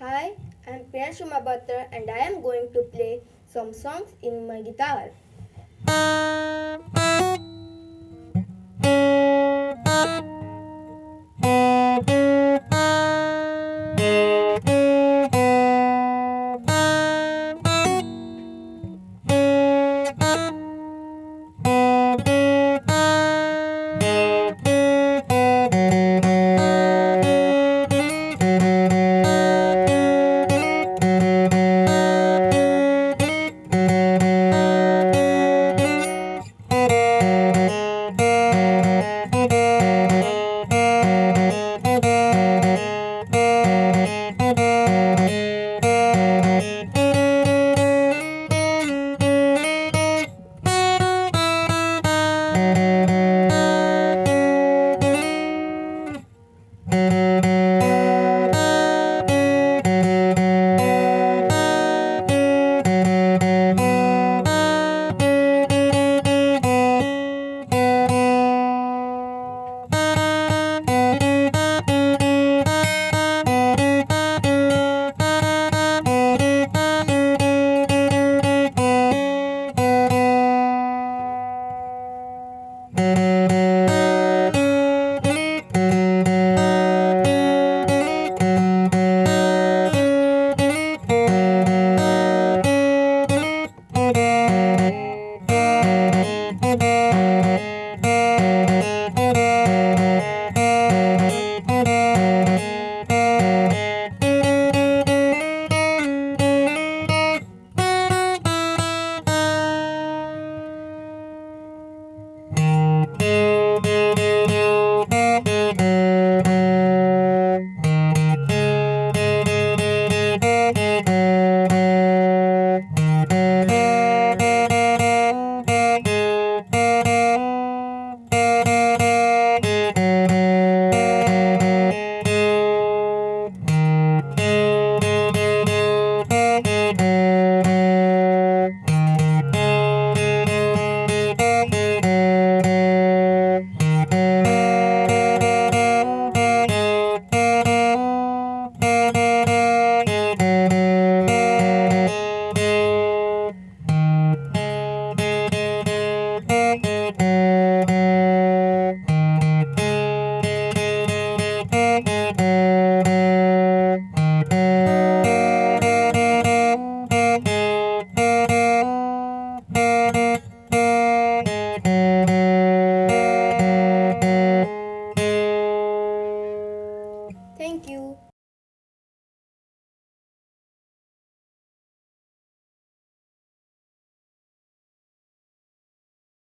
Hi, I'm Priyanshuma Batra and I am going to play some songs in my guitar.